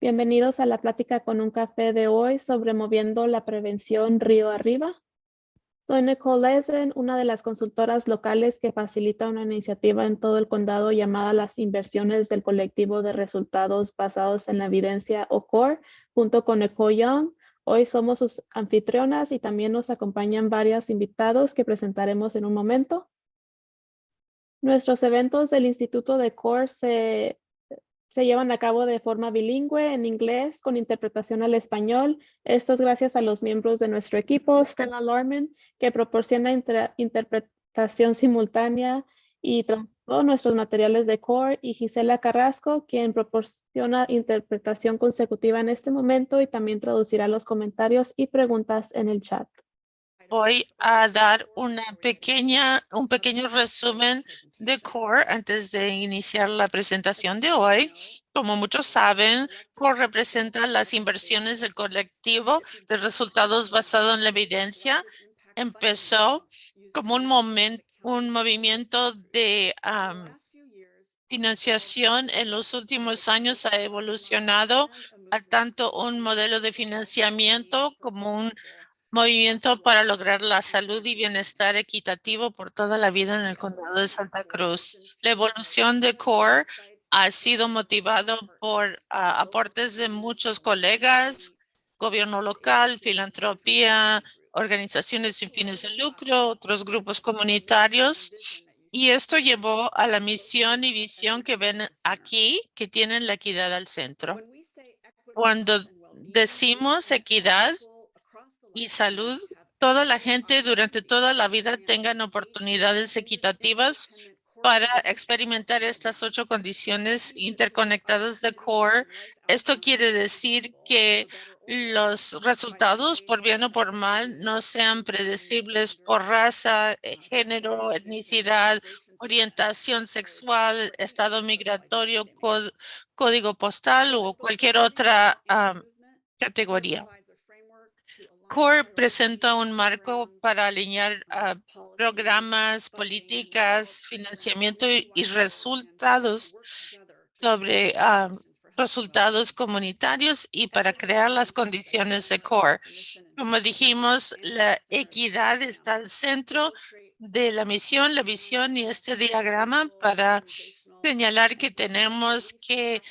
Bienvenidos a la plática con un café de hoy sobre moviendo la prevención río arriba. Soy Nicole Lesen, una de las consultoras locales que facilita una iniciativa en todo el condado llamada las inversiones del colectivo de resultados basados en la evidencia o CORE, junto con Nicole Young. Hoy somos sus anfitrionas y también nos acompañan varios invitados que presentaremos en un momento. Nuestros eventos del Instituto de CORE se se llevan a cabo de forma bilingüe en inglés con interpretación al español. Esto es gracias a los miembros de nuestro equipo, Stella Lorman, que proporciona interpretación simultánea y todos nuestros materiales de core y Gisela Carrasco, quien proporciona interpretación consecutiva en este momento y también traducirá los comentarios y preguntas en el chat voy a dar una pequeña, un pequeño resumen de CORE antes de iniciar la presentación de hoy. Como muchos saben, CORE representa las inversiones del colectivo de resultados basado en la evidencia. Empezó como un momento, un movimiento de financiación en los últimos años ha evolucionado a tanto un modelo de financiamiento como un movimiento para lograr la salud y bienestar equitativo por toda la vida en el condado de Santa Cruz. La evolución de CORE ha sido motivado por ah, aportes de muchos colegas, gobierno local, filantropía, organizaciones sin fines de lucro, otros grupos comunitarios. Y esto llevó a la misión y visión que ven aquí, que tienen la equidad al centro. Cuando decimos equidad, y salud, toda la gente durante toda la vida tengan oportunidades equitativas para experimentar estas ocho condiciones interconectadas de CORE. Esto quiere decir que los resultados, por bien o por mal, no sean predecibles por raza, eh, género, etnicidad, orientación sexual, estado migratorio, código postal o cualquier otra categoría. CORE presenta un marco para alinear programas, políticas, financiamiento y, resultados sobre ah, resultados comunitarios y para crear las condiciones de CORE. Como dijimos, la equidad está al centro de la misión, la visión y este diagrama para señalar que tenemos que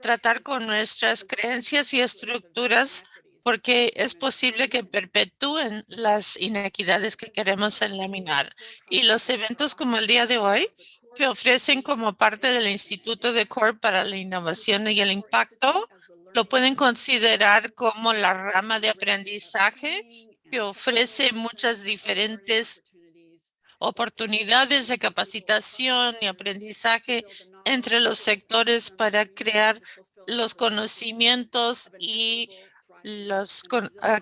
tratar con nuestras creencias y estructuras porque es posible que perpetúen las inequidades que queremos eliminar. Y los eventos como el día de hoy que ofrecen como parte del Instituto de CORE para la Innovación y el Impacto, lo pueden considerar como la rama de aprendizaje que ofrece muchas diferentes oportunidades de capacitación y aprendizaje entre los sectores para crear los conocimientos y los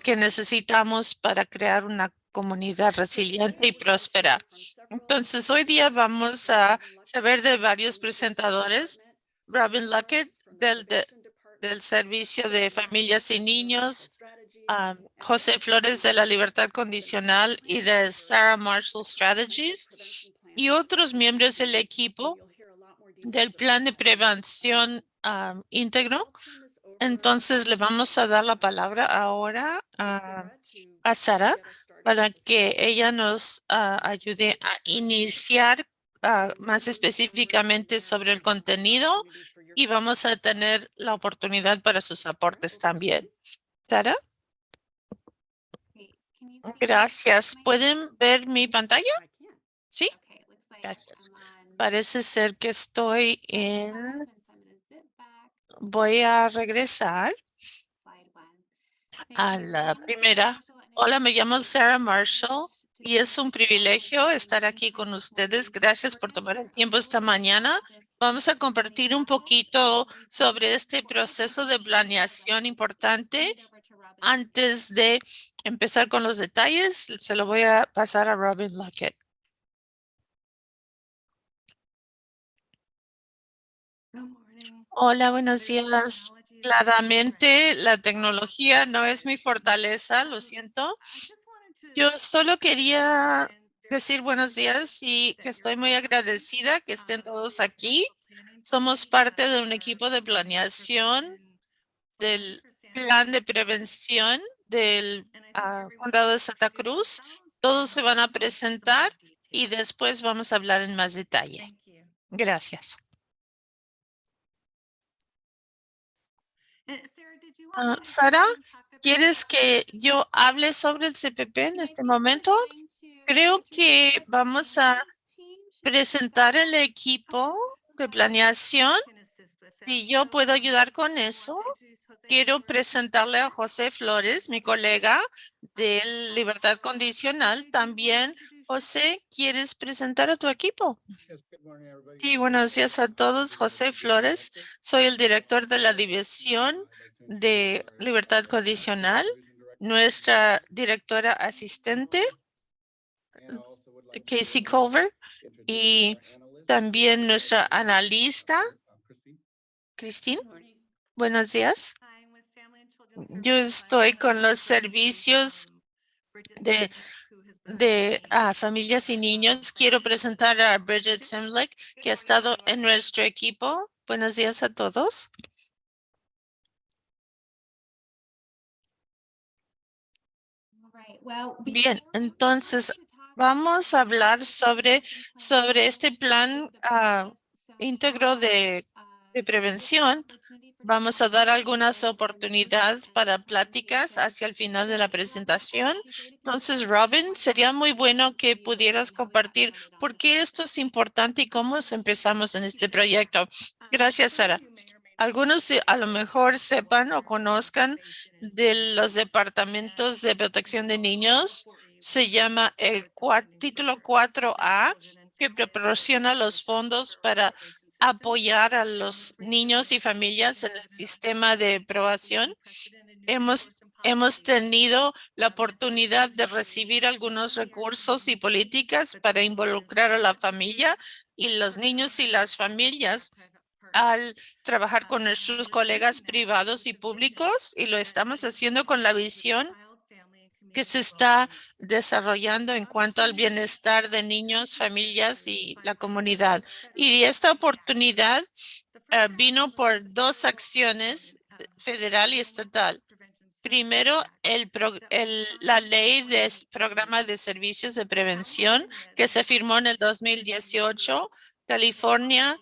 que necesitamos para crear una comunidad resiliente y próspera. Entonces, hoy día vamos a saber de varios presentadores. Robin Luckett del, del Servicio de Familias y Niños, José Flores de la Libertad Condicional y de Sarah Marshall Strategies y otros miembros del equipo del Plan de Prevención Íntegro entonces le vamos a dar la palabra ahora a, Sara para que ella nos ah, ayude a iniciar ah, más específicamente sobre el contenido y vamos a tener la oportunidad para sus aportes también. Sara. Gracias. ¿Pueden ver mi pantalla? Sí. Gracias. Parece ser que estoy en voy a regresar a la primera. Hola, me llamo Sarah Marshall y es un privilegio estar aquí con ustedes. Gracias por tomar el tiempo esta mañana. Vamos a compartir un poquito sobre este proceso de planeación importante. Antes de empezar con los detalles, se lo voy a pasar a Robin Lockett. Hola, buenos días. Claramente la tecnología no es mi fortaleza, lo siento. Yo solo quería decir buenos días y que estoy muy agradecida que estén todos aquí. Somos parte de un equipo de planeación del plan de prevención del ah, condado de Santa Cruz. Todos se van a presentar y después vamos a hablar en más detalle. Gracias. Ah, Sara, ¿quieres que yo hable sobre el CPP en este momento? Creo que vamos a presentar el equipo de planeación. Si yo puedo ayudar con eso, quiero presentarle a José Flores, mi colega de Libertad Condicional. También, José, ¿quieres presentar a tu equipo? Sí, buenos días a todos. José Flores, soy el director de la División de Libertad Condicional. Nuestra directora asistente, Casey Culver, y también nuestra analista, Christine. Buenos días. Yo estoy con los servicios de, de familias y niños. Quiero presentar a Bridget Simlick, que ha estado en nuestro equipo. Buenos días a todos. Bien, entonces vamos a hablar sobre, sobre este plan ah, íntegro de prevención. Vamos a dar algunas oportunidades para pláticas hacia el final de la presentación. Entonces, Robin, sería muy bueno que pudieras compartir por qué esto es importante y cómo empezamos en este proyecto. Gracias, Sara. Algunos a lo mejor sepan o conozcan de los departamentos de protección de niños. Se llama el título 4A que proporciona los fondos para apoyar a los niños y familias en el sistema de aprobación. Hemos, hemos tenido la oportunidad de recibir algunos recursos y políticas para involucrar a la familia y los niños y las familias al trabajar con nuestros colegas privados y públicos y lo estamos haciendo con la visión que se está desarrollando en cuanto al bienestar de niños, familias y la comunidad. Y esta oportunidad eh, vino por dos acciones federal y estatal. Primero, el, la ley de programa de servicios de prevención que se firmó en el 2018. California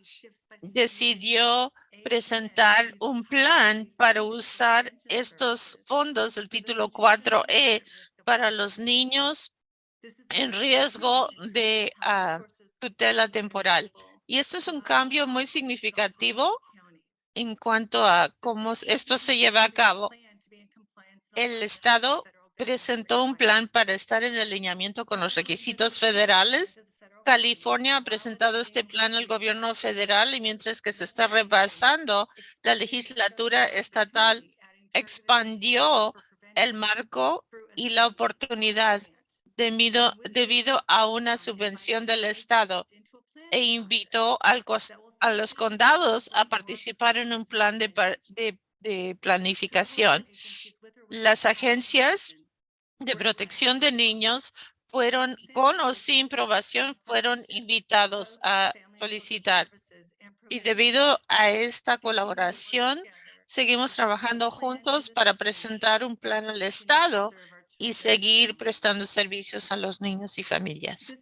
decidió presentar un plan para usar estos fondos del título 4E para los niños en riesgo de ah, tutela temporal. Y esto es un cambio muy significativo en cuanto a cómo esto se lleva a cabo. El Estado presentó un plan para estar en alineamiento con los requisitos federales California ha presentado este plan al gobierno federal y mientras que se está rebasando, la legislatura estatal expandió el marco y la oportunidad debido, debido a una subvención del Estado e invitó a los condados a participar en un plan de, de planificación. Las agencias de protección de niños fueron con o sin probación, fueron invitados a solicitar. Y debido a esta colaboración, seguimos trabajando juntos para presentar un plan al Estado y seguir prestando servicios a los niños y familias.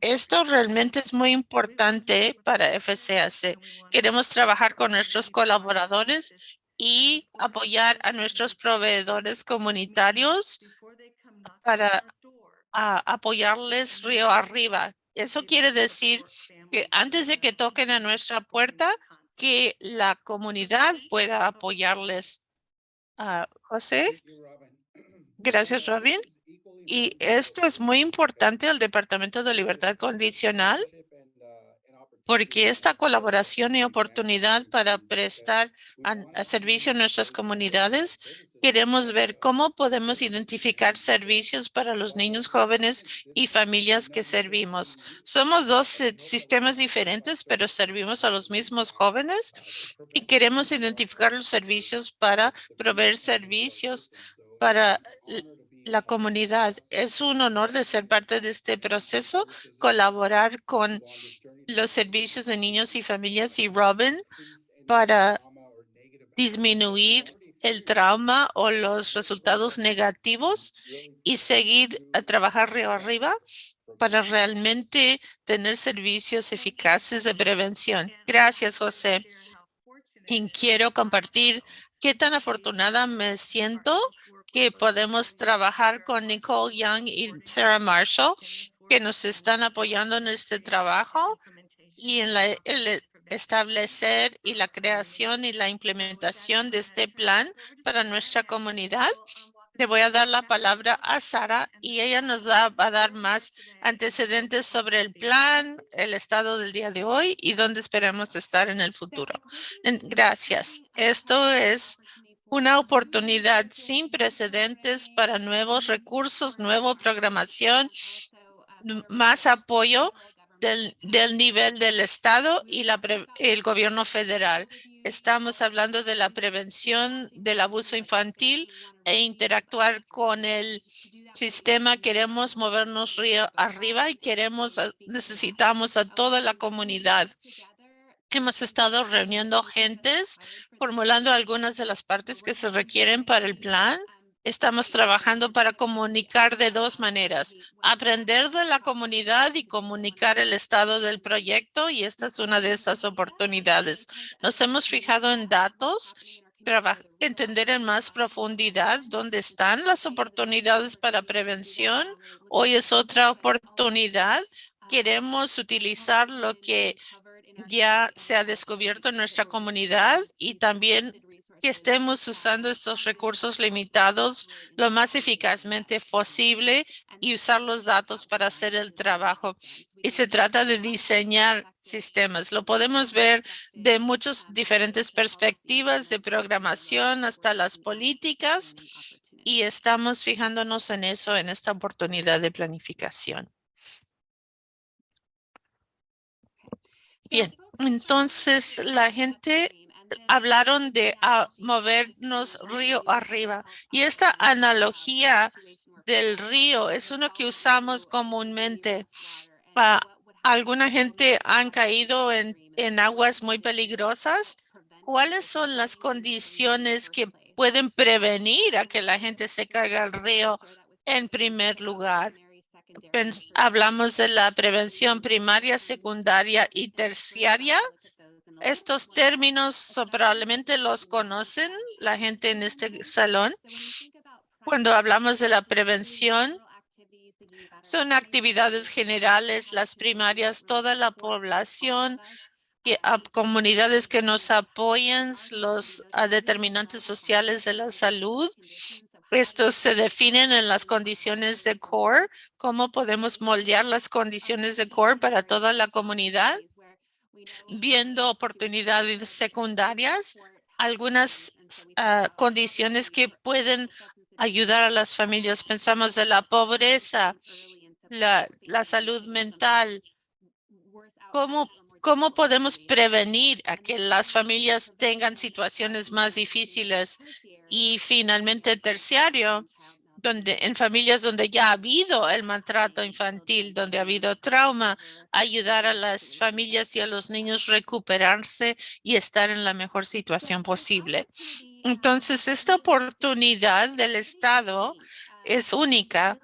Esto realmente es muy importante para FCAC. Queremos trabajar con nuestros colaboradores y apoyar a nuestros proveedores comunitarios para a apoyarles río arriba. Eso quiere decir que antes de que toquen a nuestra puerta, que la comunidad pueda apoyarles. Uh, José. Gracias, Robin. Y esto es muy importante el Departamento de Libertad Condicional porque esta colaboración y oportunidad para prestar servicio a nuestras comunidades Queremos ver cómo podemos identificar servicios para los niños jóvenes y familias que servimos. Somos dos sistemas diferentes, pero servimos a los mismos jóvenes y queremos identificar los servicios para proveer servicios para la comunidad. Es un honor de ser parte de este proceso, colaborar con los servicios de niños y familias y Robin para disminuir el trauma o los resultados negativos y seguir a trabajar río arriba para realmente tener servicios eficaces de prevención. Gracias, José. Y quiero compartir qué tan afortunada me siento que podemos trabajar con Nicole Young y Sarah Marshall, que nos están apoyando en este trabajo y en la, establecer y la creación y la implementación de este plan para nuestra comunidad. Le voy a dar la palabra a Sara y ella nos va a dar más antecedentes sobre el plan, el estado del día de hoy y dónde esperamos estar en el futuro. Gracias. Esto es una oportunidad sin precedentes para nuevos recursos, nueva programación, más apoyo del, nivel del Estado y la el gobierno federal. Estamos hablando de la prevención del abuso infantil e interactuar con el sistema. Queremos movernos río arriba y queremos, necesitamos a toda la comunidad. Hemos estado reuniendo gentes, formulando algunas de las partes que se requieren para el plan Estamos trabajando para comunicar de dos maneras, aprender de la comunidad y comunicar el estado del proyecto y esta es una de esas oportunidades. Nos hemos fijado en datos, entender en más profundidad dónde están las oportunidades para prevención. Hoy es otra oportunidad. Queremos utilizar lo que ya se ha descubierto en nuestra comunidad y también que estemos usando estos recursos limitados lo más eficazmente posible y usar los datos para hacer el trabajo. Y se trata de diseñar sistemas. Lo podemos ver de muchas diferentes perspectivas, de programación hasta las políticas, y estamos fijándonos en eso en esta oportunidad de planificación. Bien, entonces la gente hablaron de ah, movernos río arriba. Y esta analogía del río es uno que usamos comúnmente. alguna gente han caído en, en aguas muy peligrosas. ¿Cuáles son las condiciones que pueden prevenir a que la gente se caiga al río en primer lugar? hablamos de la prevención primaria, secundaria y terciaria. Estos términos probablemente los conocen la gente en este salón. Cuando hablamos de la prevención, son actividades generales, las primarias, toda la población, comunidades que nos apoyan, los determinantes sociales de la salud. Estos se definen en las condiciones de core, cómo podemos moldear las condiciones de core para toda la comunidad viendo oportunidades secundarias, algunas ah, condiciones que pueden ayudar a las familias. Pensamos de la pobreza, la, la salud mental. ¿Cómo, ¿Cómo podemos prevenir a que las familias tengan situaciones más difíciles? Y finalmente, terciario, donde en familias donde ya ha habido el maltrato infantil, donde ha habido trauma, ayudar a las familias y a los niños recuperarse y estar en la mejor situación posible. Entonces, esta oportunidad del Estado es única.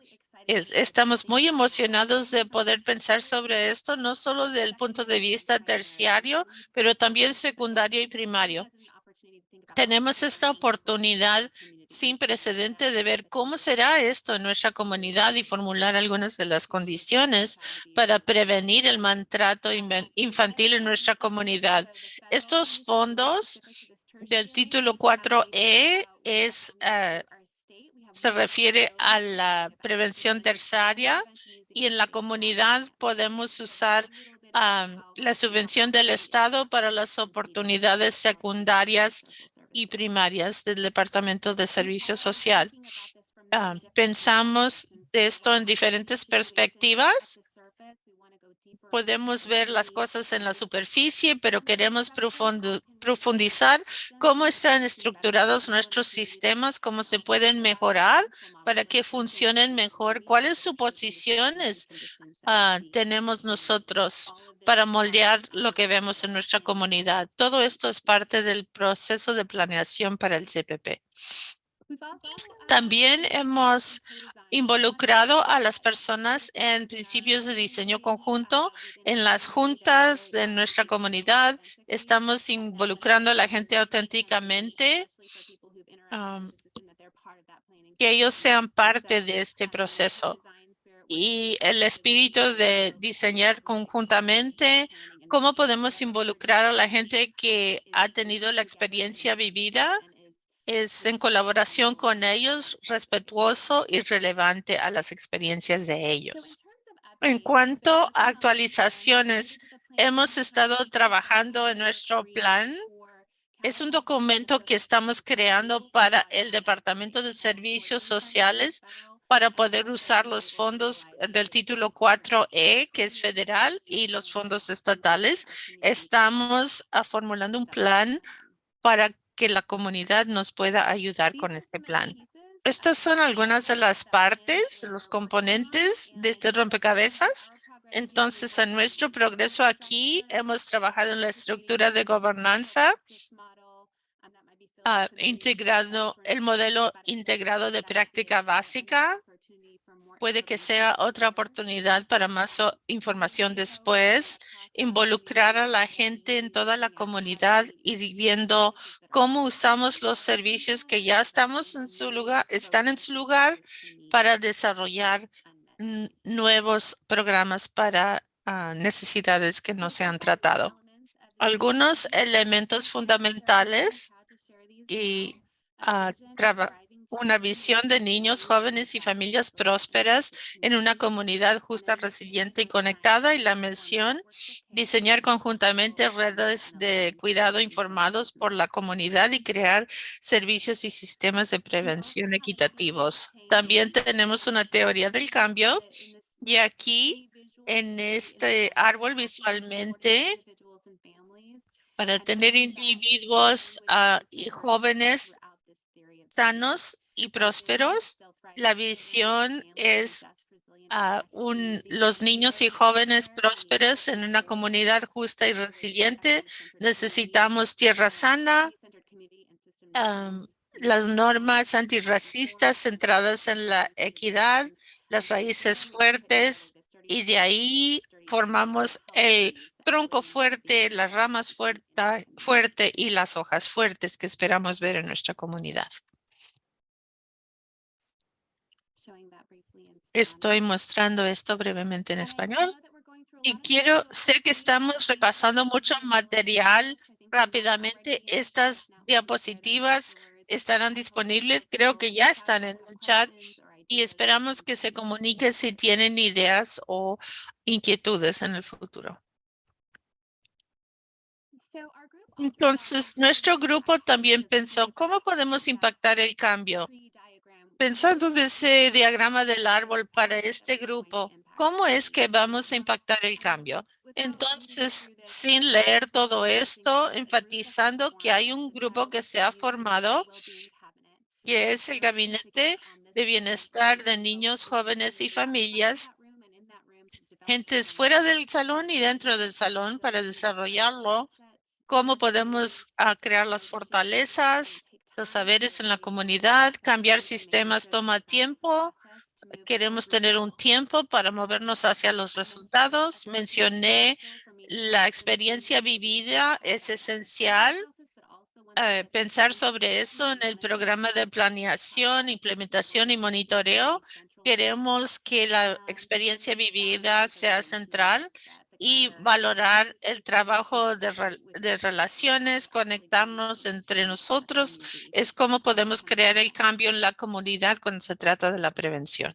estamos muy emocionados de poder pensar sobre esto, no solo del punto de vista terciario, pero también secundario y primario. Tenemos esta oportunidad sin precedente de ver cómo será esto en nuestra comunidad y formular algunas de las condiciones para prevenir el maltrato infantil en nuestra comunidad. Estos fondos del título 4E es, ah, se refiere a la prevención terciaria y en la comunidad podemos usar la subvención del Estado para las oportunidades secundarias y primarias del Departamento de Servicio Social. Ah, pensamos de esto en diferentes perspectivas. Podemos ver las cosas en la superficie, pero queremos profundizar cómo están estructurados nuestros sistemas, cómo se pueden mejorar para que funcionen mejor, cuáles suposiciones uh, tenemos nosotros para moldear lo que vemos en nuestra comunidad. Todo esto es parte del proceso de planeación para el CPP. También hemos involucrado a las personas en principios de diseño conjunto. En las juntas de nuestra comunidad estamos involucrando a la gente auténticamente um, que ellos sean parte de este proceso. Y el espíritu de diseñar conjuntamente, cómo podemos involucrar a la gente que ha tenido la experiencia vivida es en colaboración con ellos, respetuoso y relevante a las experiencias de ellos. En cuanto a actualizaciones, hemos estado trabajando en nuestro plan. Es un documento que estamos creando para el Departamento de Servicios Sociales para poder usar los fondos del título 4E, que es federal, y los fondos estatales. Estamos ah, formulando un plan para que la comunidad nos pueda ayudar con este plan. Estas son algunas de las partes, los componentes de este rompecabezas. Entonces, en nuestro progreso aquí hemos trabajado en la estructura de gobernanza, uh, integrado el modelo integrado de práctica básica, puede que sea otra oportunidad para más información después, involucrar a la gente en toda la comunidad y viendo cómo usamos los servicios que ya estamos en su lugar, están en su lugar para desarrollar nuevos programas para ah, necesidades que no se han tratado. Algunos elementos fundamentales y uh, una visión de niños, jóvenes y familias prósperas en una comunidad justa, resiliente y conectada. Y la misión, diseñar conjuntamente redes de cuidado informados por la comunidad y crear servicios y sistemas de prevención equitativos. También tenemos una teoría del cambio y aquí en este árbol visualmente para tener individuos ah, y jóvenes sanos y prósperos. La visión es a un, los niños y jóvenes prósperos en una comunidad justa y resiliente. Necesitamos tierra sana, las normas antirracistas centradas en la equidad, las raíces fuertes y de ahí formamos el tronco fuerte, las ramas fuerte, fuerte y las hojas fuertes que esperamos ver en nuestra comunidad. Estoy mostrando esto brevemente en español. Y quiero, sé que estamos repasando mucho material rápidamente. Estas diapositivas estarán disponibles. Creo que ya están en el chat y esperamos que se comunique si tienen ideas o inquietudes en el futuro. Entonces, nuestro grupo también pensó, ¿cómo podemos impactar el cambio? Pensando en ese diagrama del árbol para este grupo, ¿cómo es que vamos a impactar el cambio? Entonces, sin leer todo esto, enfatizando que hay un grupo que se ha formado, que es el Gabinete de Bienestar de Niños, Jóvenes y Familias, gentes fuera del salón y dentro del salón para desarrollarlo, cómo podemos ah, crear las fortalezas, los saberes en la comunidad. Cambiar sistemas toma tiempo. Queremos tener un tiempo para movernos hacia los resultados. Mencioné la experiencia vivida es esencial. Eh, pensar sobre eso en el programa de planeación, implementación y monitoreo. Queremos que la experiencia vivida sea central y valorar el trabajo de, de, relaciones, conectarnos entre nosotros, es cómo podemos crear el cambio en la comunidad cuando se trata de la prevención.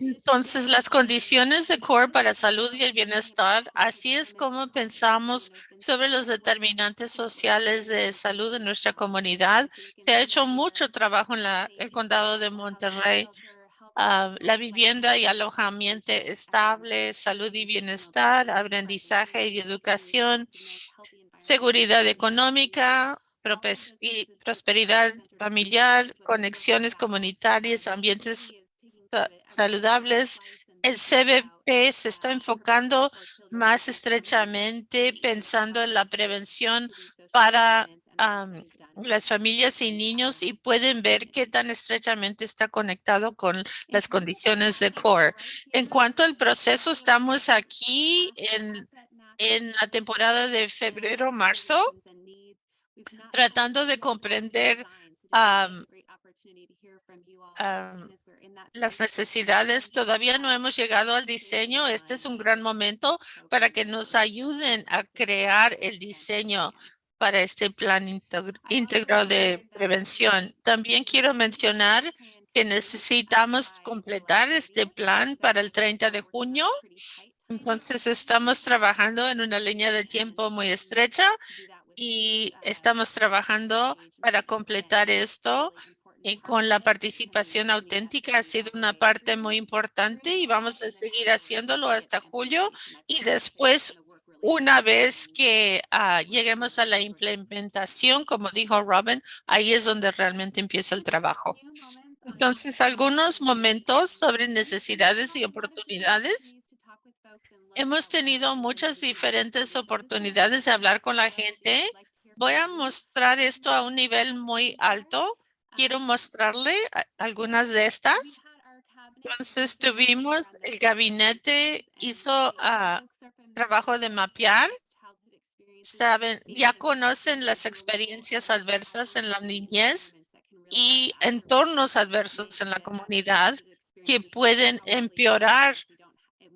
Entonces, las condiciones de CORE para salud y el bienestar, así es como pensamos sobre los determinantes sociales de salud en nuestra comunidad. Se ha hecho mucho trabajo en la, el condado de Monterrey Ah, la vivienda y alojamiento estable, salud y bienestar, aprendizaje y educación, seguridad económica, y prosperidad familiar, conexiones comunitarias, ambientes saludables, el CBP se está enfocando más estrechamente pensando en la prevención para am, las familias y niños y pueden ver qué tan estrechamente está conectado con las condiciones de CORE. En cuanto al proceso, estamos aquí en, en la temporada de febrero-marzo tratando de comprender am, las necesidades. Todavía no hemos llegado al diseño. Este es un gran momento para que nos ayuden a crear el diseño para este plan íntegro de prevención. También quiero mencionar que necesitamos completar este plan para el 30 de junio. Entonces estamos trabajando en una línea de tiempo muy estrecha y estamos trabajando para completar esto y con la participación auténtica ha sido una parte muy importante y vamos a seguir haciéndolo hasta julio y después una vez que ah, lleguemos a la implementación, como dijo Robin, ahí es donde realmente empieza el trabajo. Entonces, algunos momentos sobre necesidades y oportunidades. Hemos tenido muchas diferentes oportunidades de hablar con la gente. Voy a mostrar esto a un nivel muy alto. Quiero mostrarle algunas de estas. Entonces tuvimos, el gabinete hizo ah, trabajo de mapear. Saben, ya conocen las experiencias adversas en la niñez y entornos adversos en la comunidad que pueden empeorar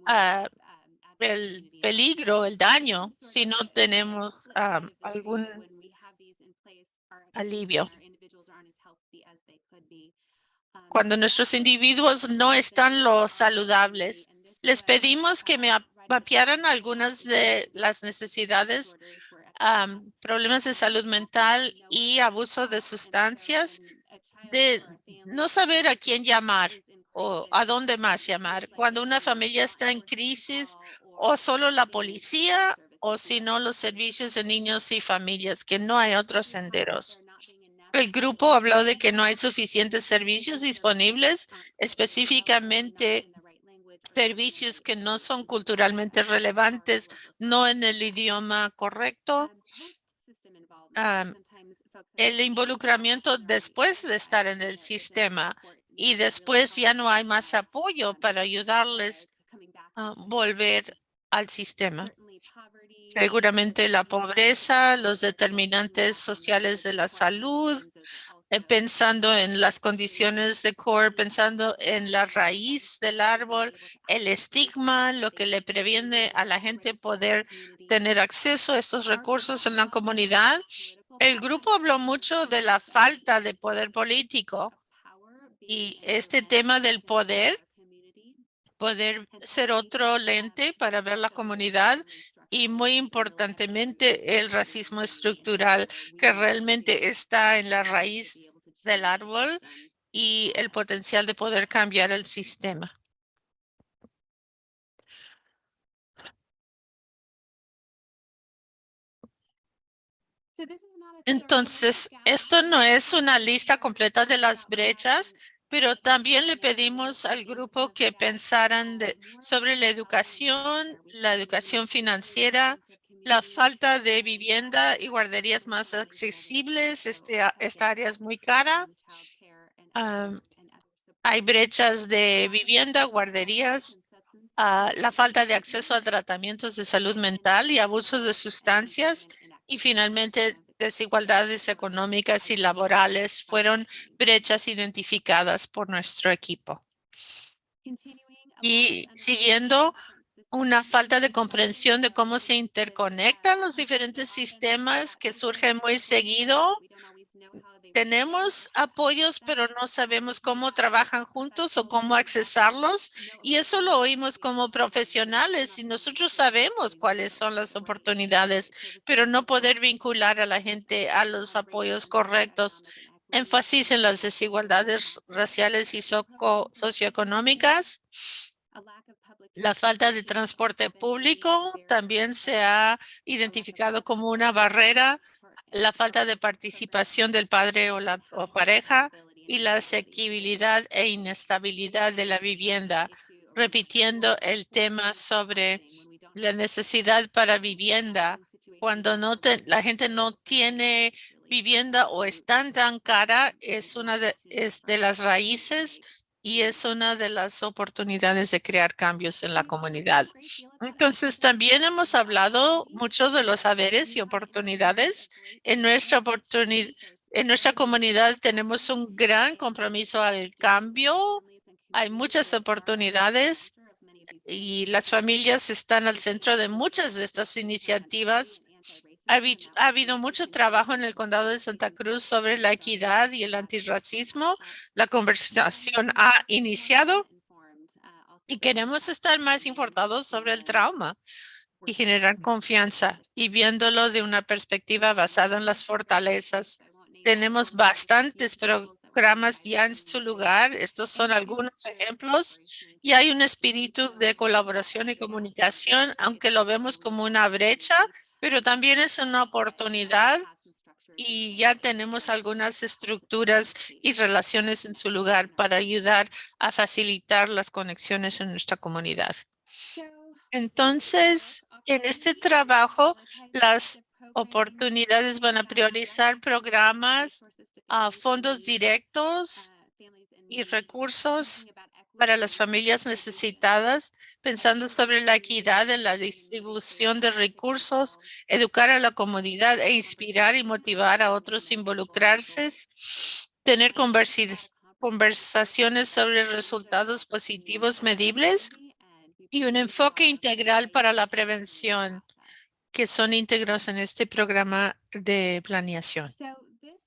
ah, el peligro, el daño, si no tenemos am, algún alivio. Cuando nuestros individuos no están lo saludables, les pedimos que me ap- mapearan algunas de las necesidades, problemas de salud mental y abuso de sustancias, de no saber a quién llamar o a dónde más llamar. Cuando una familia está en crisis o solo la policía o si no los servicios de niños y familias, que no hay otros senderos. El grupo habló de que no hay suficientes servicios disponibles, específicamente servicios que no son culturalmente relevantes, no en el idioma correcto. El involucramiento después de estar en el sistema y después ya no hay más apoyo para ayudarles a volver al sistema. Seguramente la pobreza, los determinantes sociales de la salud, pensando en las condiciones de core, pensando en la raíz del árbol, el estigma, lo que le previene a la gente poder tener acceso a estos recursos en la comunidad. El grupo habló mucho de la falta de poder político y este tema del poder, poder ser otro lente para ver la comunidad y muy importantemente el racismo estructural que realmente está en la raíz del árbol y el potencial de poder cambiar el sistema. Entonces, esto no es una lista completa de las brechas, pero también le pedimos al grupo que pensaran de- sobre la educación, la educación financiera, la falta de vivienda y guarderías más accesibles. Este, esta área es muy cara. Am, hay brechas de vivienda, guarderías, ah, la falta de acceso a tratamientos de salud mental y abusos de sustancias y finalmente desigualdades económicas y laborales fueron brechas identificadas por nuestro equipo. Y siguiendo una falta de comprensión de cómo se interconectan los diferentes sistemas que surgen muy seguido. Tenemos apoyos, pero no sabemos cómo trabajan juntos o cómo accesarlos. Y eso lo oímos como profesionales y nosotros sabemos cuáles son las oportunidades, pero no poder vincular a la gente a los apoyos correctos. Énfasis en las desigualdades raciales y socioeconómicas. La falta de transporte público también se ha identificado como una barrera. La falta de participación del padre o la pareja y la asequibilidad e inestabilidad de la vivienda. repitiendo el tema sobre la necesidad para vivienda. Cuando no te- la gente no tiene vivienda o es tan tan cara, es una de, es de las raíces y es una de las oportunidades de crear cambios en la comunidad. Entonces, también hemos hablado mucho de los saberes y oportunidades. En nuestra oportunidad, en nuestra comunidad tenemos un gran compromiso al cambio. Hay muchas oportunidades y las familias están al centro de muchas de estas iniciativas. Ha, habi- ha habido mucho trabajo en el condado de Santa Cruz sobre la equidad y el antirracismo. La conversación ha iniciado y queremos estar más informados sobre el trauma y generar confianza y viéndolo de una perspectiva basada en las fortalezas. Tenemos bastantes programas ya en su lugar. Estos son algunos ejemplos y hay un espíritu de colaboración y comunicación, aunque lo vemos como una brecha, pero también es una oportunidad y ya tenemos algunas estructuras y relaciones en su lugar para ayudar a facilitar las conexiones en nuestra comunidad. Entonces, en este trabajo, las oportunidades van a priorizar programas, a fondos directos y recursos para las familias necesitadas, pensando sobre la equidad en la distribución de recursos, educar a la comunidad e inspirar y motivar a otros a involucrarse, tener conversaciones sobre resultados positivos medibles y un enfoque integral para la prevención que son íntegros en este programa de planeación.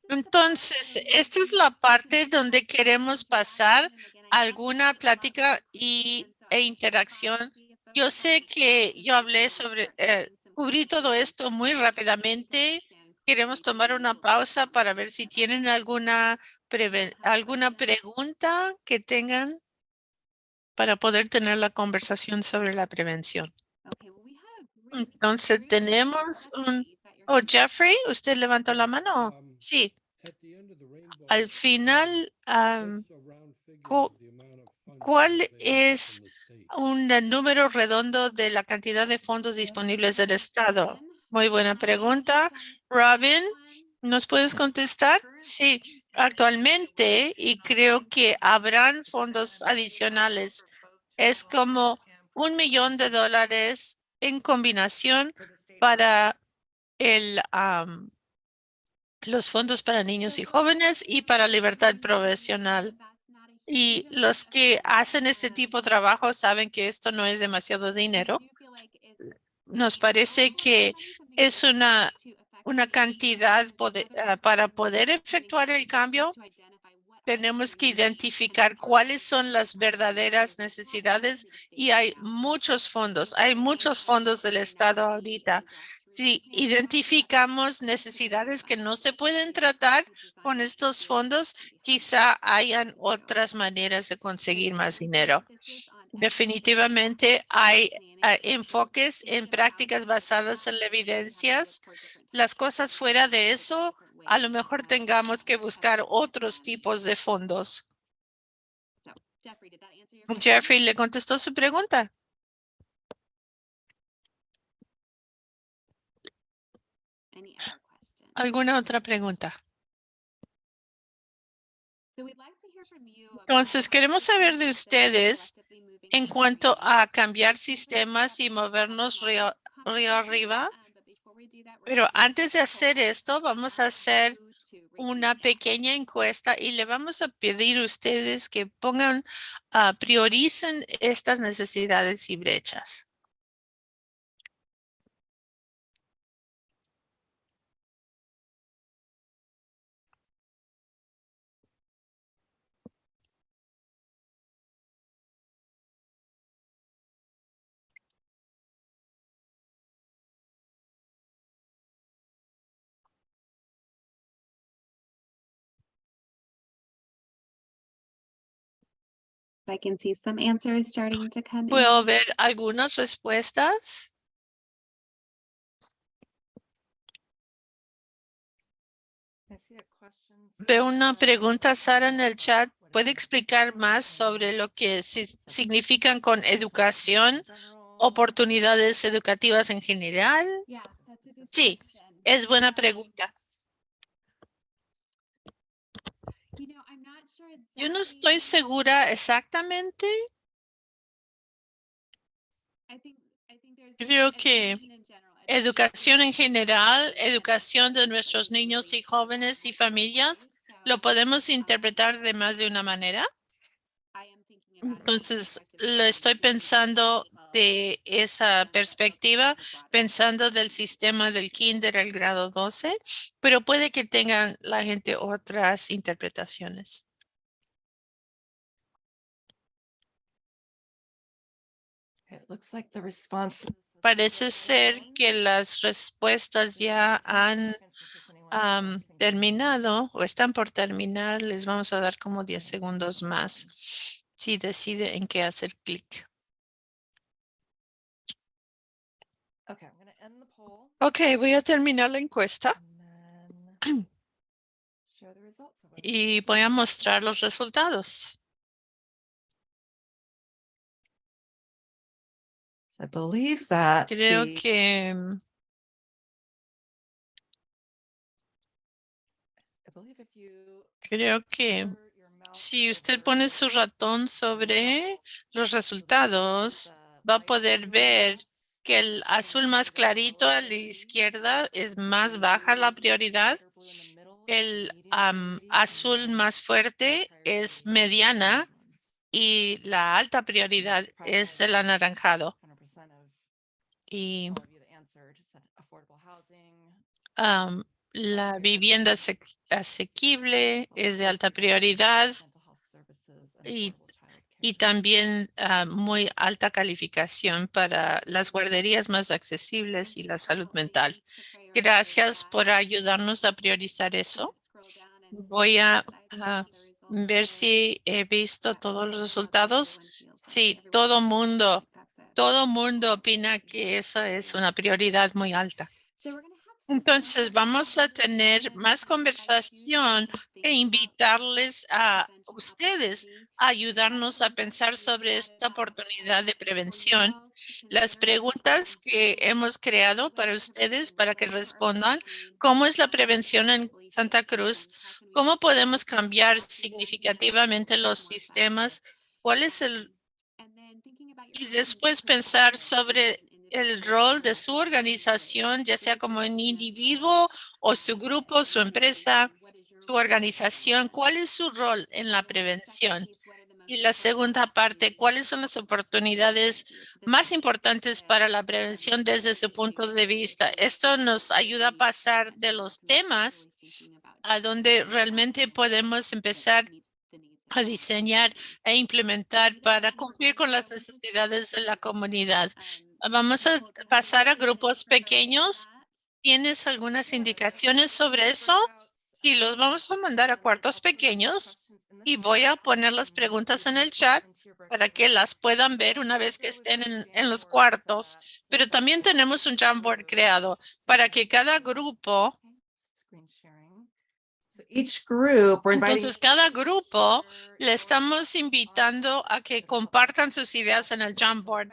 Entonces, esta es la parte donde queremos pasar alguna plática y, e interacción. Yo sé que yo hablé sobre, eh, cubrí todo esto muy rápidamente. Queremos tomar una pausa para ver si tienen alguna, alguna pregunta que tengan para poder tener la conversación sobre la prevención. Entonces, tenemos un... Oh, Jeffrey, ¿usted levantó la mano? Sí. Al final, cu- ¿cuál es un número redondo de la cantidad de fondos disponibles del Estado? Muy buena pregunta. Robin, ¿nos puedes contestar? Sí, actualmente, y creo que habrán fondos adicionales, es como un millón de dólares en combinación para el, am, los fondos para niños y jóvenes y para libertad profesional. Y los que hacen este tipo de trabajo saben que esto no es demasiado dinero. Nos parece que es una, una cantidad ah, para poder efectuar el cambio. Tenemos que identificar cuáles son las verdaderas necesidades y hay muchos fondos, hay muchos fondos del Estado ahorita. Si identificamos necesidades que no se pueden tratar con estos fondos, quizá hayan otras maneras de conseguir más dinero. Definitivamente hay ah, enfoques en prácticas basadas en la evidencias. Las cosas fuera de eso, a lo mejor tengamos que buscar otros tipos de fondos. Jeffrey, ¿le contestó su pregunta? ¿Alguna otra pregunta? Entonces, queremos saber de ustedes en cuanto a cambiar sistemas y movernos río, río arriba. Pero antes de hacer esto, vamos a hacer una pequeña encuesta y le vamos a pedir a ustedes que pongan, ah, prioricen estas necesidades y brechas. I can see some answers starting to come in. Puedo ver algunas respuestas. Veo una pregunta, Sara, en el chat. ¿Puede explicar más sobre lo que si- significan con educación, oportunidades educativas en general? Sí, question. es buena pregunta. Yo no estoy segura exactamente. Creo que education in general, Educación en general, educación de nuestros niños y jóvenes y familias, lo podemos interpretar de más de una manera. Entonces, lo estoy pensando de esa perspectiva, pensando del sistema del kinder al grado 12, pero puede que tengan la gente otras interpretaciones. Looks like the responses. have Parece ser que las respuestas ya han terminado o están por terminar. Les vamos a dar como 10 segundos más si decide en qué hacer clic. Okay, I'm gonna end the poll. Ok, voy a terminar la encuesta y voy a mostrar los resultados. I believe that. Creo the- que mm, creo que si usted pone su ratón sobre los resultados, va a poder ver que el azul más clarito a la izquierda es más baja la prioridad. El am, azul más fuerte es mediana y la alta prioridad es el anaranjado. Y am, la vivienda ase- asequible es de alta prioridad y- y también ah, muy alta calificación para las guarderías más accesibles y la salud mental. Gracias por ayudarnos a priorizar eso. Voy a ah, ver si he visto todos los resultados. Sí, todo mundo, todo mundo opina que esa es una prioridad muy alta. Entonces vamos a tener más conversación e invitarles a ustedes a ayudarnos a pensar sobre esta oportunidad de prevención. Las preguntas que hemos creado para ustedes para que respondan, ¿cómo es la prevención en Santa Cruz? ¿Cómo podemos cambiar significativamente los sistemas? ¿Cuál es el y después pensar sobre el rol de su organización, ya sea como un individuo o su grupo, su empresa, su organización? ¿Cuál es su rol en la prevención? Y la segunda parte, ¿cuáles son las oportunidades más importantes para la prevención desde su punto de vista? Esto nos ayuda a pasar de los temas a donde realmente podemos empezar a diseñar e implementar para cumplir con las necesidades de la comunidad. Vamos a pasar a grupos pequeños. ¿Tienes algunas indicaciones sobre eso? Sí, los vamos a mandar a cuartos pequeños y voy a poner las preguntas en el chat para que las puedan ver una vez que estén en, los cuartos. Pero también tenemos un Jamboard creado para que cada grupo, entonces cada grupo le estamos invitando a que compartan sus ideas en el Jamboard.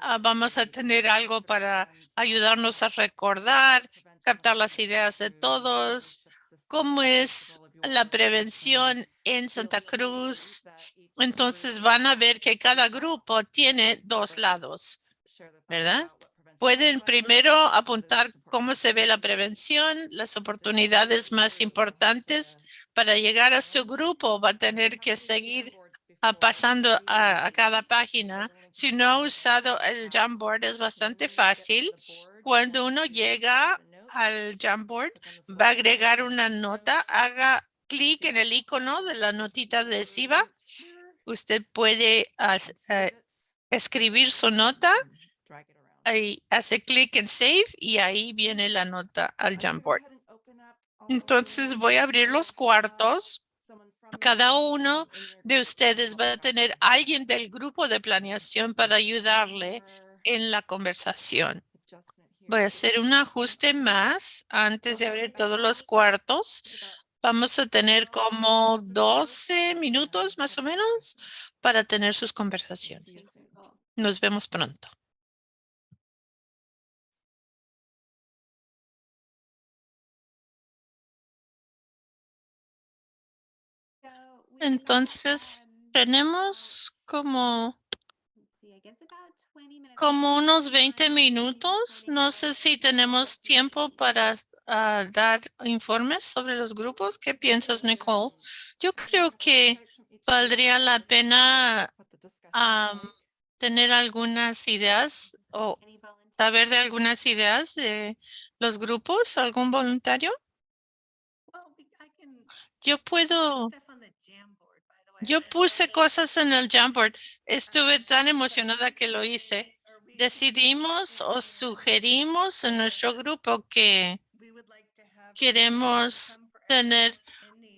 Ah, vamos a tener algo para ayudarnos a recordar, captar las ideas de todos, cómo es la prevención en Santa Cruz. Entonces van a ver que cada grupo tiene dos lados, ¿verdad? Pueden primero apuntar cómo se ve la prevención, las oportunidades más importantes para llegar a su grupo. Va a tener que seguir pasando a, cada página. Si no ha usado el Jamboard es bastante fácil. Cuando uno llega al Jamboard, va a agregar una nota, haga clic en el icono de la notita adhesiva. Usted puede eh, escribir su nota ahí hace clic en Save y ahí viene la nota al Jamboard. Entonces voy a abrir los cuartos. Cada uno de ustedes va a tener alguien del grupo de planeación para ayudarle en la conversación. Voy a hacer un ajuste más antes de abrir todos los cuartos. Vamos a tener como 12 minutos más o menos para tener sus conversaciones. Nos vemos pronto. Entonces, tenemos como, como unos 20 minutos. No sé si tenemos tiempo para ah, dar informes sobre los grupos. ¿Qué piensas, Nicole? Yo creo que valdría la pena tener algunas ideas o saber de algunas ideas de los grupos. ¿Algún voluntario? Yo puedo yo puse cosas en el Jamboard. Estuve tan emocionada que lo hice. Decidimos o sugerimos en nuestro grupo que queremos tener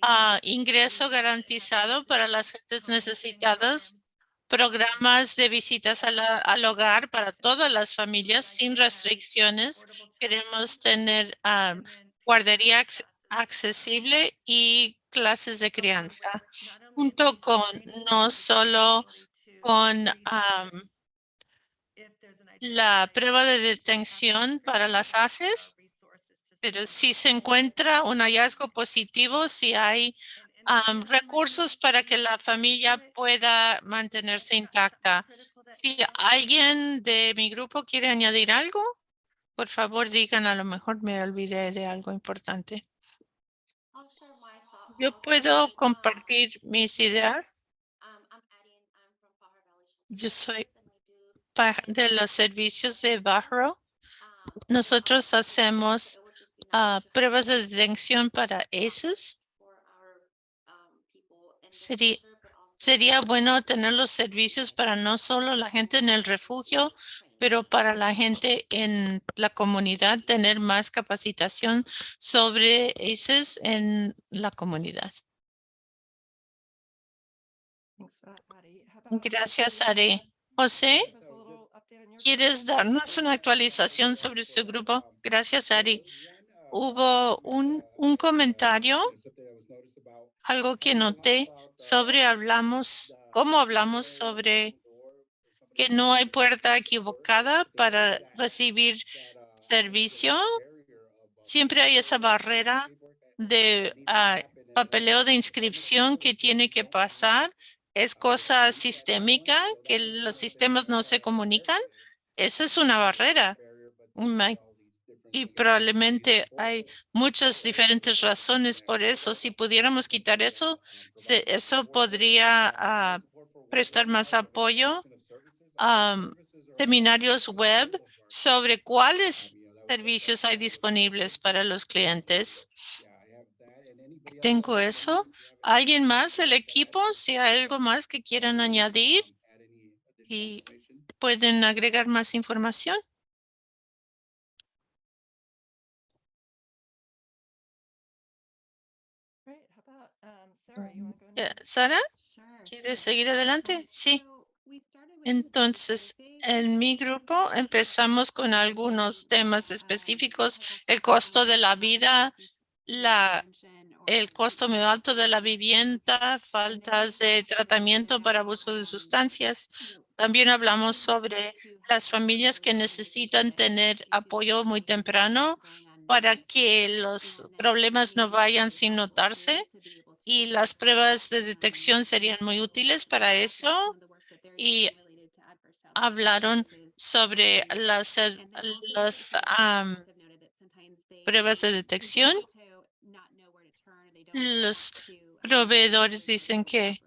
ah, ingreso garantizado para las gentes necesitadas, programas de visitas al hogar para todas las familias sin restricciones. Queremos tener ah, guardería acc- accesible y clases de crianza junto con no solo con am, la prueba de detención para las ACES, pero si se encuentra un hallazgo positivo, si hay am, recursos para que la familia pueda mantenerse intacta. Si alguien de mi grupo quiere añadir algo, por favor digan, a lo mejor me olvidé de algo importante. Yo puedo compartir mis ideas. Yo soy de los servicios de Barro. Nosotros hacemos ah, pruebas de detención para ACEs. Sería bueno tener los servicios para no solo la gente en el refugio, pero para la gente en la comunidad, tener más capacitación sobre ACEs en la comunidad. Gracias, Ari. José, ¿quieres darnos una actualización sobre su grupo? Gracias, Ari. Hubo un, un comentario, algo que noté sobre hablamos, cómo hablamos sobre que no hay puerta equivocada para recibir servicio. Siempre hay esa barrera de ah, papeleo de inscripción que tiene que pasar. Es cosa sistémica que los sistemas no se comunican. Esa es una barrera. Y probablemente hay muchas diferentes razones por eso. Si pudiéramos quitar eso, eso podría ah, prestar más apoyo am, seminarios web sobre cuáles servicios hay disponibles para los clientes. Tengo eso. ¿Alguien más del equipo? Si hay algo más que quieran añadir y pueden agregar más información. Eh, Sara, ¿quieres seguir adelante? Sí. Entonces, en mi grupo empezamos con algunos temas específicos, el costo de la vida, la, el costo muy alto de la vivienda, faltas de tratamiento para abuso de sustancias. También hablamos sobre las familias que necesitan tener apoyo muy temprano para que los problemas no vayan sin notarse y las pruebas de detección serían muy útiles para eso. Y hablaron sobre las, pruebas de detección. Los proveedores dicen que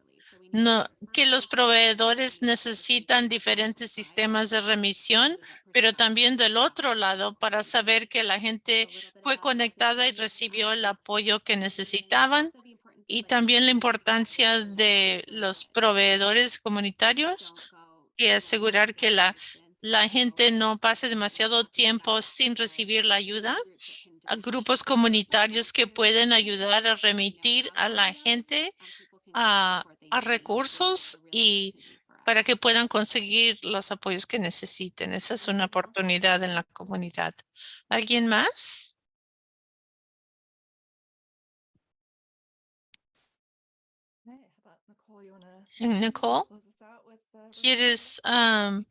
no, que los proveedores necesitan diferentes sistemas de remisión, pero también del otro lado para saber que la gente fue conectada y recibió el apoyo que necesitaban y también la importancia de los proveedores comunitarios y asegurar que la, la gente no pase demasiado tiempo sin recibir la ayuda. A grupos comunitarios que pueden ayudar a remitir a la gente a, a recursos y para que puedan conseguir los apoyos que necesiten. Esa es una oportunidad en la comunidad. ¿Alguien más? Okay, how about Nicole, you wanna? ¿quieres am,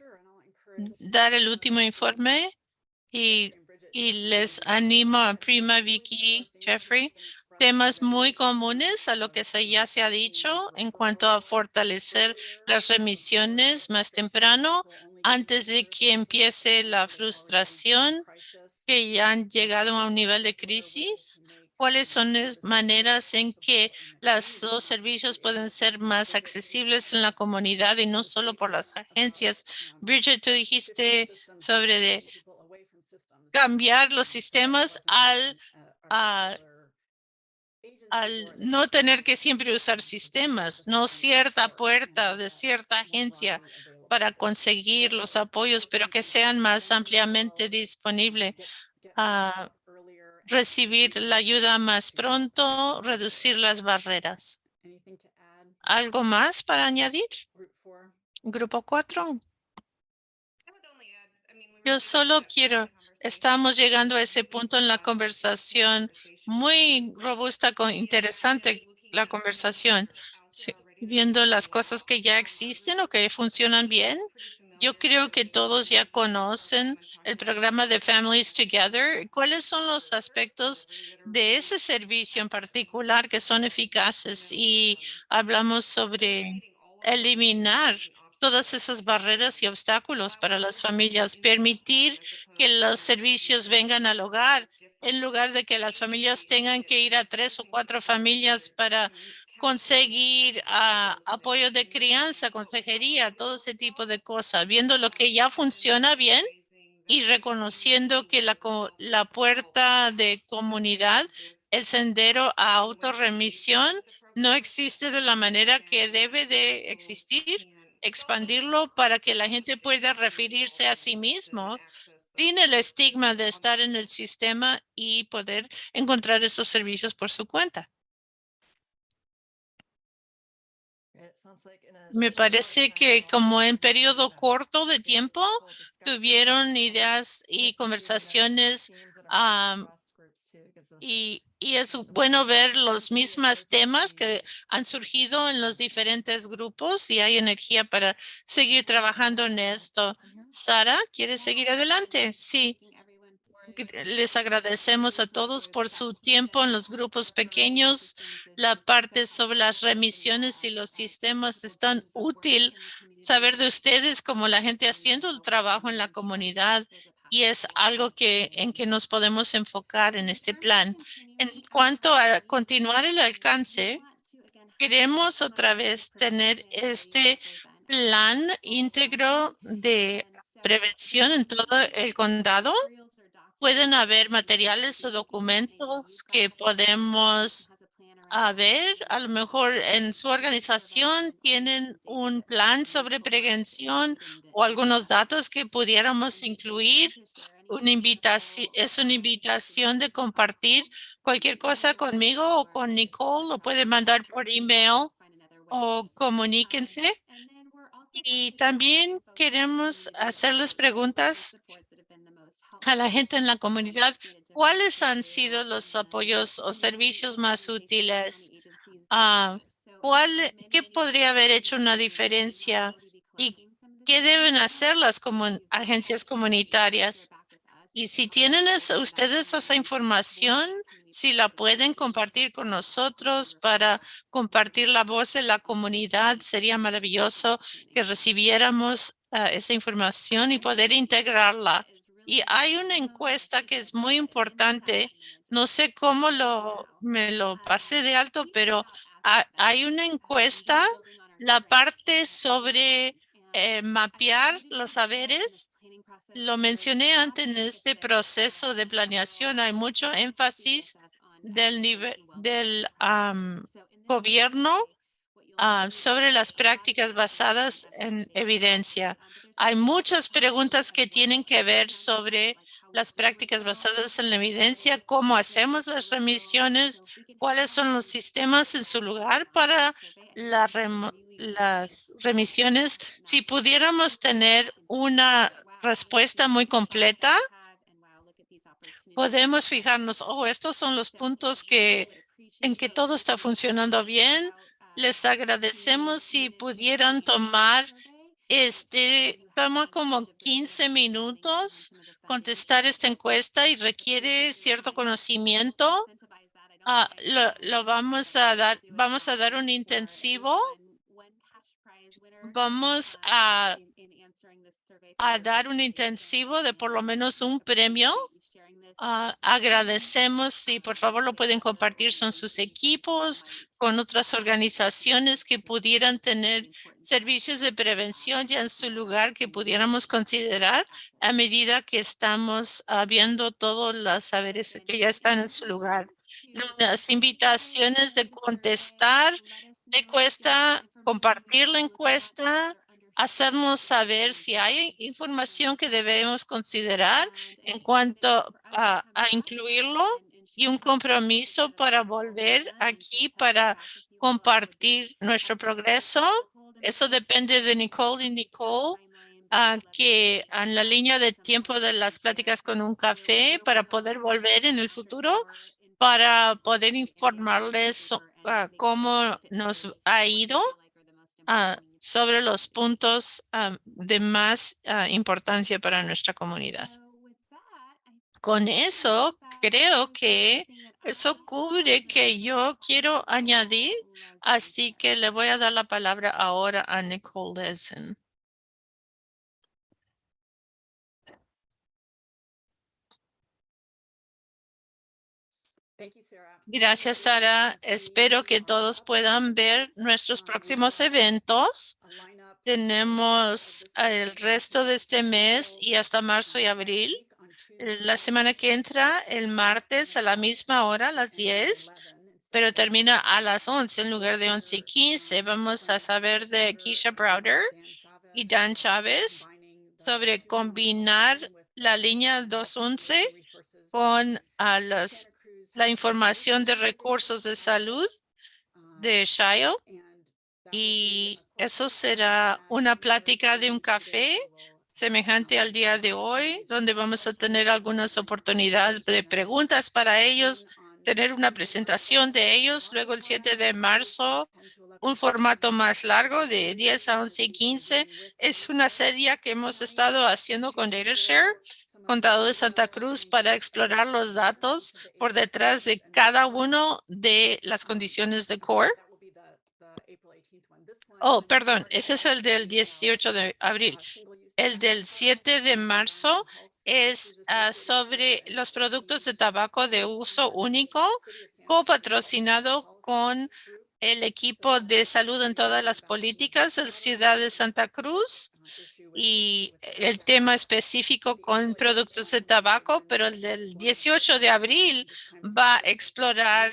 dar el último informe? Y, y les animo a Prima, Vicky, Jeffrey, temas muy comunes a lo que se, ya se ha dicho en cuanto a fortalecer las remisiones más temprano antes de que empiece la frustración que ya han llegado a un nivel de crisis. ¿Cuáles son las maneras en que los servicios pueden ser más accesibles en la comunidad y no solo por las agencias? Bridget, tú dijiste sobre cambiar los sistemas al, a- al no tener que siempre usar sistemas, no cierta puerta de cierta agencia para conseguir los apoyos, pero que sean más ampliamente disponibles a recibir la ayuda más pronto, reducir las barreras. ¿Algo más para añadir? Grupo cuatro. Yo solo quiero, estamos llegando a ese punto en la conversación muy robusta, con interesante la conversación, Sí, viendo las cosas que ya existen o que funcionan bien. Yo creo que todos ya conocen el programa de Families Together. ¿Cuáles son los aspectos de ese servicio en particular que son eficaces? Y hablamos sobre eliminar todas esas barreras y obstáculos para las familias, permitir que los servicios vengan al hogar en lugar de que las familias tengan que ir a tres o cuatro familias para conseguir ah, apoyo de crianza, consejería, todo ese tipo de cosas, viendo lo que ya funciona bien y reconociendo que la, la puerta de comunidad, el sendero a autorremisión no existe de la manera que debe de existir, expandirlo para que la gente pueda referirse a sí mismo sin el estigma de estar en el sistema y poder encontrar esos servicios por su cuenta. Me parece que como en periodo corto de tiempo tuvieron ideas y conversaciones y, y es bueno ver los mismos temas que han surgido en los diferentes grupos y hay energía para seguir trabajando en esto. Sara, ¿quieres seguir adelante? Sí. Les agradecemos a todos por su tiempo en los grupos pequeños. La parte sobre las remisiones y los sistemas es tan útil saber de ustedes como la gente haciendo el trabajo en la comunidad y es algo que en que nos podemos enfocar en este plan. En cuanto a continuar el alcance, queremos otra vez tener este plan íntegro de prevención en todo el condado. Pueden haber materiales o documentos que podemos a ver, a lo mejor en su organización tienen un plan sobre prevención o algunos datos que pudiéramos incluir. Una invitación, es una invitación de compartir cualquier cosa conmigo o con Nicole, lo puede mandar por email o comuníquense. Y también queremos hacerles preguntas a la gente en la comunidad. ¿Cuáles han sido los apoyos o servicios más útiles? Ah, ¿cuál, ¿Qué podría haber hecho una diferencia? ¿Y qué deben hacer las agencias comunitarias? Y si tienen ustedes esa información, si la pueden compartir con nosotros para compartir la voz de la comunidad, sería maravilloso que recibiéramos ah, esa información y poder integrarla. Y hay una encuesta que es muy importante. No sé cómo lo, me lo pasé de alto, pero ha- hay una encuesta, la parte sobre eh, mapear los saberes. Lo mencioné antes en este proceso de planeación. Hay mucho énfasis del nivel del am, gobierno ah, sobre las prácticas basadas en evidencia. Hay muchas preguntas que tienen que ver sobre las prácticas basadas en la evidencia, cómo hacemos las remisiones, cuáles son los sistemas en su lugar para las remisiones, si pudiéramos tener una respuesta muy completa, podemos fijarnos, oh, estos son los puntos que, en que todo está funcionando bien. Les agradecemos si pudieran tomar este, toma como 15 minutos contestar esta encuesta y requiere cierto conocimiento. Ah, lo, lo vamos a dar, vamos a dar un intensivo. Vamos a, a dar un intensivo de por lo menos un premio. Ah, agradecemos si por favor lo pueden compartir son sus equipos con otras organizaciones que pudieran tener servicios de prevención ya en su lugar que pudiéramos considerar a medida que estamos ah, viendo todos los saberes que ya están en su lugar. Las invitaciones de contestar la encuesta, compartir la encuesta, hacernos saber si hay información que debemos considerar en cuanto a, incluirlo y un compromiso para volver aquí para compartir nuestro progreso. Eso depende de Nicole y Nicole, ah, que en la línea de tiempo de las pláticas con un café para poder volver en el futuro, para poder informarles ah, cómo nos ha ido ah, sobre los puntos de más importancia para nuestra comunidad. Con eso, creo que eso cubre que yo quiero añadir, así que le voy a dar la palabra ahora a Nicole Lesen. Gracias, Sara. Espero que todos puedan ver nuestros próximos eventos. Tenemos el resto de este mes y hasta marzo y abril. La semana que entra, el martes a la misma hora, a las 10, pero termina a las 11 en lugar de 11 y 15. Vamos a saber de Keisha Browder y Dan Chávez sobre combinar la línea 211 con a las, la información de recursos de salud de Shio. Y eso será una plática de un café semejante al día de hoy, donde vamos a tener algunas oportunidades de preguntas para ellos, tener una presentación de ellos. Luego el 7 de marzo, un formato más largo de 10 a 11 y 15. Es una serie que hemos estado haciendo con DataShare, Condado de Santa Cruz, para explorar los datos por detrás de cada uno de las condiciones de CORE. Oh, perdón, ese es el del 18 de abril. El del 7 de marzo es ah, sobre los productos de tabaco de uso único, copatrocinado con el equipo de salud en todas las políticas de Ciudad de Santa Cruz y el tema específico con productos de tabaco, pero el del 18 de abril va a explorar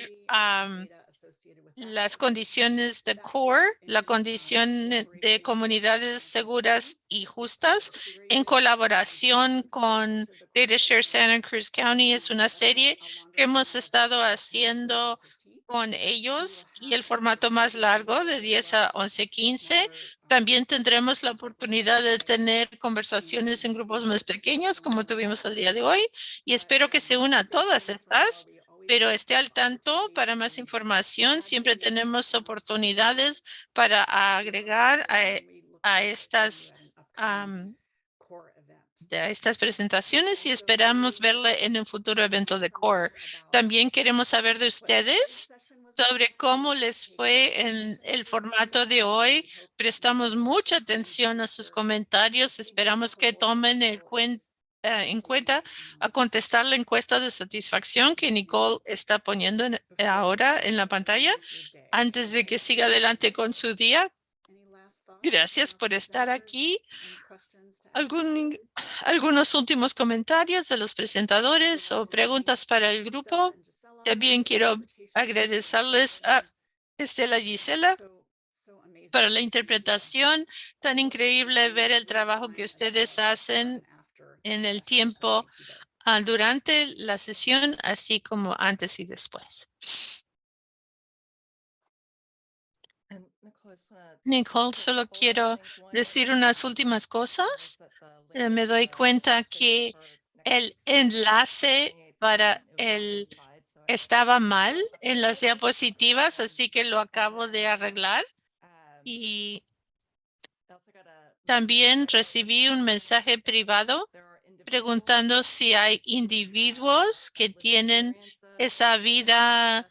las condiciones de CORE, la condición de comunidades seguras y justas, en colaboración con DataShare Santa Cruz County. Es una serie que hemos estado haciendo con ellos y el formato más largo de 10 a 11, 15. También tendremos la oportunidad de tener conversaciones en grupos más pequeños como tuvimos el día de hoy y espero que se una a todas estas pero esté al tanto para más información. Siempre tenemos oportunidades para agregar a, estas de estas presentaciones y esperamos verle en un futuro evento de CORE. También queremos saber de ustedes sobre cómo les fue en el formato de hoy. Prestamos mucha atención a sus comentarios. Esperamos que tomen el eh, en cuenta a contestar la encuesta de satisfacción que Nicole está poniendo ahora en la pantalla antes de que siga adelante con su día. Gracias por estar aquí. ¿Algún, algunos últimos comentarios de los presentadores o preguntas para el grupo. También quiero agradecerles a Estela Gisela para la interpretación. Tan increíble ver el trabajo que ustedes hacen en el tiempo ah, durante la sesión, así como antes y después. Nicole, solo quiero decir unas últimas cosas. Eh, me doy cuenta que el enlace para el estaba mal en las diapositivas, así que lo acabo de arreglar. Y también recibí un mensaje privado preguntando si hay individuos que tienen esa vida,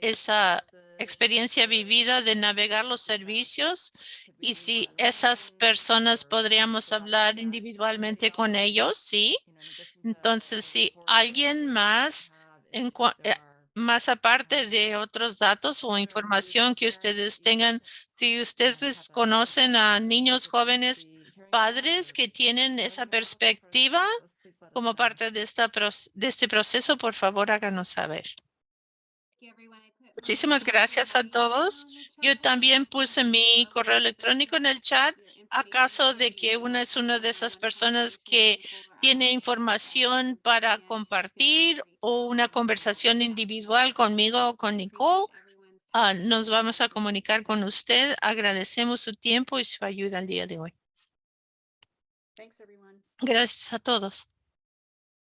esa experiencia vivida de navegar los servicios y si esas personas podríamos hablar individualmente con ellos, sí. Entonces, si alguien más, en eh, más aparte de otros datos o información que ustedes tengan, si ustedes conocen a niños jóvenes, padres que tienen esa perspectiva como parte de, esta, de este proceso, por favor, háganos saber. Muchísimas gracias a todos. Yo también puse mi correo electrónico en el chat a caso de que una es una de esas personas que tiene información para compartir o una conversación individual conmigo o con Nicole. ah, nos vamos a comunicar con usted. Agradecemos su tiempo y su ayuda el día de hoy. Gracias a todos.